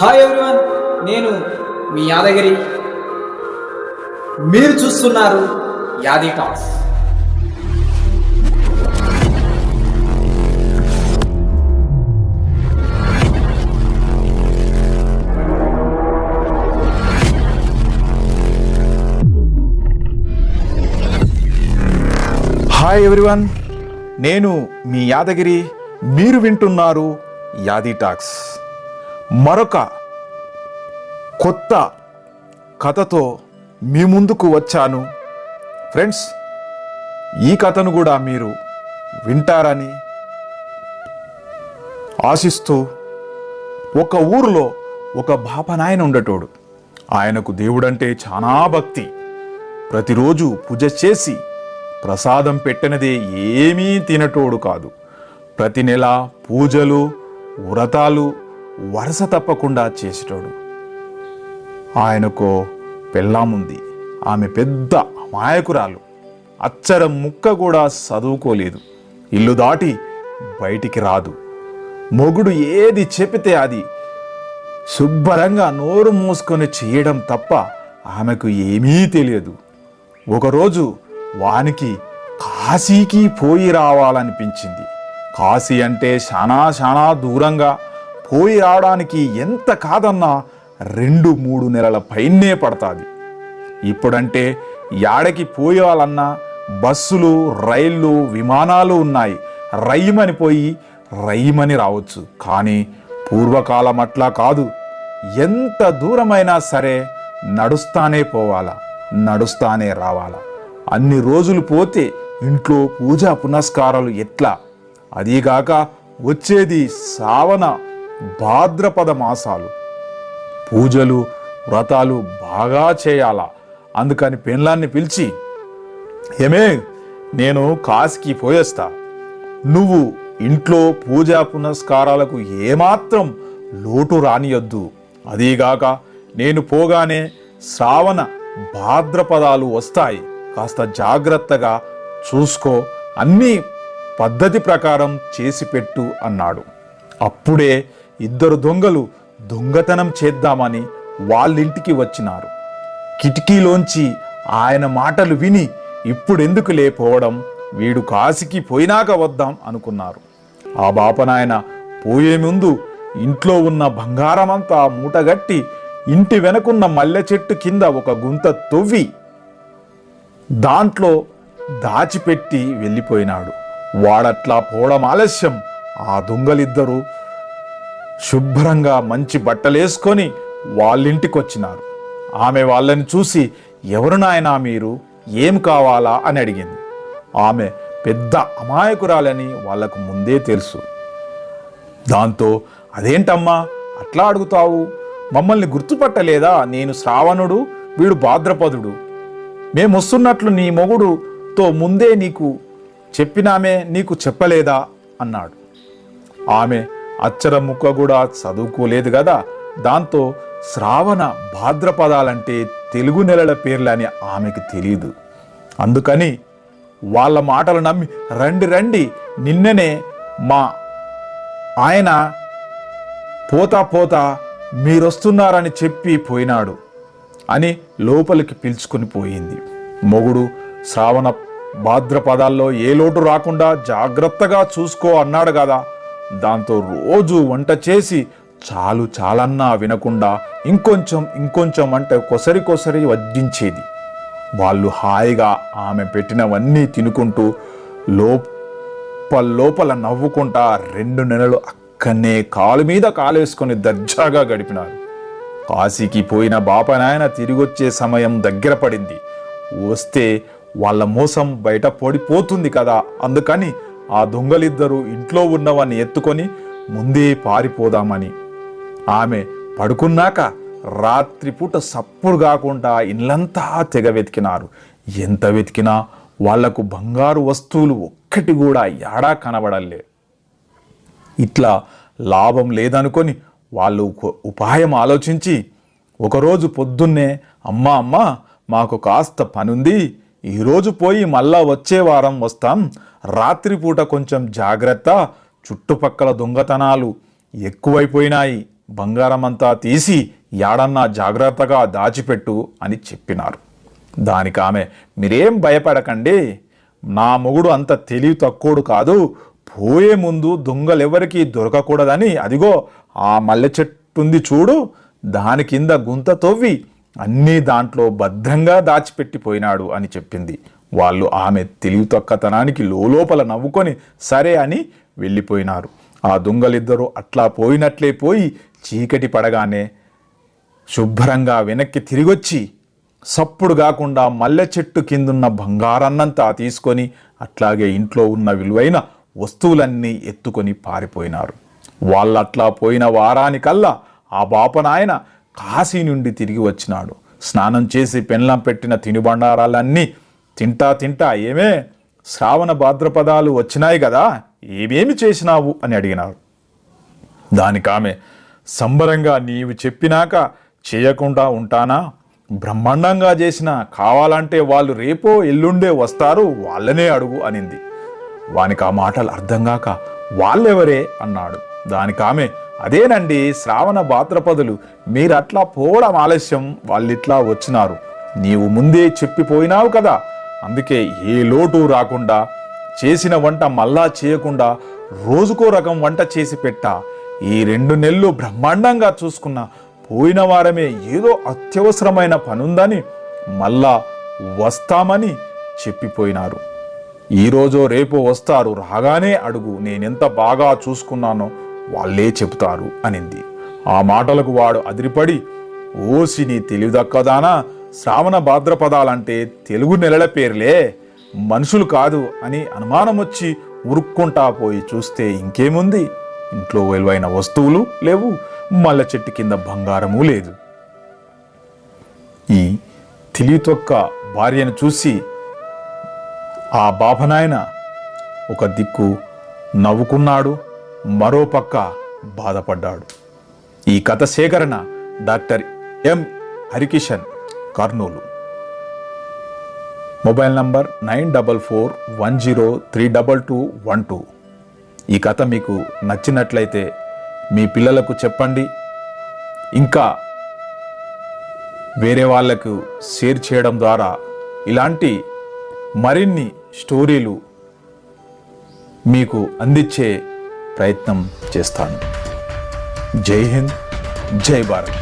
Hi everyone నేను మీ యాదగిరి. మీరు చూస్తున్నారు యాది టాక్స్ హాయ్ ఎవ్రీవన్ నేను మీ యాదగిరి. మీరు వింటున్నారు యాది టాక్స్ మరొక కొత్త కథతో మీ ముందుకు వచ్చాను. ఫ్రెండ్స్ ఈ కథను కూడా మీరు వింటారని ఆశిస్తూ ఒక ఊరిలో ఒక బాపనాయన ఉండేటోడు. ఆయనకు దేవుడంటే చాలా భక్తి. ప్రతిరోజు పూజ చేసి ప్రసాదం పెట్టినదే ఏమీ తినటోడు కాదు. ప్రతి నెల పూజలు వ్రతాలు వరుస తప్పకుండా చేసేటోడు. ఆయనకు పెళ్ళాముంది ఆమె పెద్ద మాయకురాలు. అచ్చరం ముక్క కూడా చదువుకోలేదు. ఇల్లు దాటి బయటికి రాదు. మొగుడు ఏది చెబితే అది. శుభ్రంగా నోరు మూసుకొని చేయడం తప్ప ఆమెకు ఏమీ తెలియదు. ఒకరోజు వానికి కాశీకి పోయి రావాలనిపించింది. కాశీ అంటే చాలా చాలా దూరంగా పోయి రావడానికి ఎంత కాదన్నా రెండు మూడు నెలల పైనే పడుతుంది. ఇప్పుడంటే యాడకి పోయాలన్నా బస్సులు రైళ్ళు విమానాలు ఉన్నాయి. రైమని పోయి రైమని రావచ్చు. కానీ పూర్వకాలం అట్లా కాదు. ఎంత దూరమైనా సరే నడుస్తానే పోవాలా నడుస్తానే రావాలా. అన్ని రోజులు పోతే ఇంట్లో పూజా పునస్కారాలు ఎట్లా? అదీగాక వచ్చేది సావన? భాద్రపద మాసాలు పూజలు వ్రతాలు బాగా చేయాలా? అందుకని పెన్లాన్ని పిలిచి ఏమే నేను కాశీకి పోయేస్తా. నువ్వు ఇంట్లో పూజా పునస్కారాలకు ఏమాత్రం లోటు రానియొద్దు. అదీగాక నేను పోగానే శ్రావణ భాద్రపదాలు వస్తాయి. కాస్త జాగ్రత్తగా చూసుకో. అన్నీ పద్ధతి ప్రకారం చేసి పెట్టు అన్నాడు. అప్పుడే ఇద్దరు దొంగలు దొంగతనం చేద్దామని వాళ్ళింటికి వచ్చినారు. కిటికీలోంచి ఆయన మాటలు విని ఇప్పుడెందుకు లేపోవడం వీడు కాశీకి పోయినాక వద్దాం అనుకున్నారు. ఆ బాపనాయన పోయే ముందు ఇంట్లో ఉన్న బంగారమంతా మూటగట్టి ఇంటి వెనకున్న మల్లె చెట్టు కింద ఒక గుంత తొవ్వి దాంట్లో దాచిపెట్టి వెళ్ళిపోయినాడు. వాడట్లా పోవడం ఆలస్యం. ఆ దొంగలిద్దరూ శుభ్రంగా మంచి బట్టలేసుకొని వాళ్ళింటికి వచ్చినారు ఆమె వాళ్ళని చూసి ఎవరు నాయన మీరు? ఏం కావాలా? అని అడిగింది. ఆమె పెద్ద అమాయకురాలని వాళ్ళకు ముందే తెలుసు. దాంతో అదేంటమ్మా? అట్లా అడుగుతావు? మమ్మల్ని గుర్తుపట్టలేదా? నేను శ్రావణుడు వీడు భాద్రపదుడు. మేము వస్తున్నట్లు నీ మొగుడుతో ముందే నీకు చెప్పినామే నీకు చెప్పలేదా? అన్నాడు. ఆమె అచ్చర ముక్క కూడా చదువుకోలేదు కదా. దాంతో శ్రావణ భాద్రపదాలంటే తెలుగు నెలల పేర్లని ఆమెకు తెలియదు అందుకని వాళ్ళ మాటలు నమ్మి రండి రండి నిన్ననే మా ఆయన పోతా పోతా మీరొస్తున్నారని చెప్పి పోయినాడు అని లోపలికి పిలుచుకుని పోయింది. మొగుడు శ్రావణ భాద్రపదాల్లో ఏ లోటు రాకుండా జాగ్రత్తగా చూసుకో అన్నాడు కదా. దాంతో రోజు వంట చేసి చాలు చాలన్నా వినకుండా ఇంకొంచెం ఇంకొంచెం అంటే కొసరి కొసరి వడ్డించేది. వాళ్ళు హాయిగా ఆమె పెట్టినవన్నీ తినుకుంటూ లోపల లోపల నవ్వుకుంటా రెండు నెలలు అక్కనే కాలు మీద కాలేసుకొని దర్జాగా గడిపినారు. కాశీకి పోయిన బాపనాయన తిరిగొచ్చే సమయం దగ్గర పడింది. వస్తే వాళ్ళ మోసం బయట పడిపోతుంది కదా అందుకని ఆ దొంగలిద్దరూ ఇంట్లో ఉన్నవాన్ని ఎత్తుకొని ముందే పారిపోదామని. ఆమె పడుకున్నాక రాత్రిపూట సప్పుడు కాకుండా ఇళ్ళంతా తెగ వెతికినారు. ఎంత వెతికినా వాళ్ళకు బంగారు వస్తువులు ఒక్కటి కూడా యాడా కనబడలే. ఇట్లా లాభం లేదనుకొని వాళ్ళు ఉపాయం ఆలోచించి ఒకరోజు పొద్దున్నే అమ్మ అమ్మ మాకు కాస్త పనుంది ఈరోజు పోయి మళ్ళా వచ్చే వారం వస్తాం. రాత్రిపూట కొంచెం జాగ్రత్త. చుట్టుపక్కల దొంగతనాలు ఎక్కువైపోయినాయి. బంగారమంతా తీసి యాడన్నా జాగ్రత్తగా దాచిపెట్టు అని చెప్పినారు. దానికి ఆమె మీరేం భయపడకండి. నా మొగుడు అంత తెలివి తక్కువడు కాదు. పోయే ముందు దొంగలెవరికి దొరకకూడదని. అదిగో ఆ మల్లె చెట్టుంది చూడు. దాని కింద గుంత తవ్వి అన్నీ దాంట్లో భద్రంగా దాచిపెట్టిపోయినాడు అని చెప్పింది. వాళ్ళు ఆమె తెలివి తొక్కతనానికి లోపల నవ్వుకొని సరే అని వెళ్ళిపోయినారు. ఆ దొంగలిద్దరూ అట్లా పోయినట్లే పోయి చీకటి పడగానే శుభ్రంగా వెనక్కి తిరిగొచ్చి సప్పుడు కాకుండా మల్లె చెట్టు కిందున్న బంగారాన్నంతా తీసుకొని అట్లాగే ఇంట్లో ఉన్న విలువైన వస్తువులన్నీ ఎత్తుకొని పారిపోయినారు. వాళ్ళట్లా పోయిన వారానికల్లా ఆ బాపనాయన కాశీ నుండి తిరిగి వచ్చినాడు. స్నానం చేసి పెన్లం పెట్టిన తినుబండారాలన్నీ తింటా తింటా ఏమే? శ్రావణ భాద్రపదాలు వచ్చినాయి కదా ఏమేమి చేసినావు అని అడిగినాడు. దానికి ఆమె సంబరంగా నీవు చెప్పినాక చేయకుండా ఉంటానా? బ్రహ్మాండంగా చేసిన కావాలంటే వాళ్ళు రేపో ఎల్లుండే వస్తారు వాళ్ళనే అడుగు అనింది. వానికి ఆ మాటలు అర్థం కాక వాళ్ళెవరే? అన్నాడు. దానికి ఆమె అదేనండి శ్రావణ భాద్రపదులు. మీరు అట్లా పోవడం ఆలస్యం వాళ్ళిట్లా వచ్చినారు. నీవు ముందే చెప్పిపోయినావు కదా. అందుకే ఏ లోటు రాకుండా చేసిన వంట మళ్ళా చేయకుండా రోజుకో రకం వంట చేసి పెట్టా. ఈ రెండు నెలలు బ్రహ్మాండంగా చూసుకున్న. పోయిన వారమే ఏదో అత్యవసరమైన పనుందని మళ్ళా వస్తామని చెప్పిపోయినారు. ఈరోజో రేపు వస్తారు రాగానే అడుగు నేనెంత బాగా చూసుకున్నానో. వాళ్ళే చెబుతారు అనింది. ఆ మాటలకు వాడు అదిరిపడి ఓసి నీ తెలివిదక్కదానా? శ్రావణ భాద్రపదాలంటే తెలుగు నెలల పేర్లే మనుషులు కాదు అని అనుమానం వచ్చి ఉరుక్కుంటా పోయి చూస్తే ఇంకేముంది? ఇంట్లో విలువైన వస్తువులు లేవు మల్లె చెట్టు కింద బంగారము లేదు. ఈ తెలివితొక్క భార్యను చూసి ఆ బాపనాయన ఒక దిక్కు నవ్వుకున్నాడు. మరో పక్క బాధపడ్డాడు. ఈ కథ సేకరణ doctor M. Harikishan Kurnool. Mobile number nine double four one zero three double two one two. ఈ కథ మీకు నచ్చినట్లయితే మీ పిల్లలకు చెప్పండి. ఇంకా వేరే వాళ్ళకు షేర్ చేయడం ద్వారా ఇలాంటి మరిన్ని స్టోరీలు మీకు అందించే ప్రయత్నం చేస్తాను జై హింద్ జై భారత్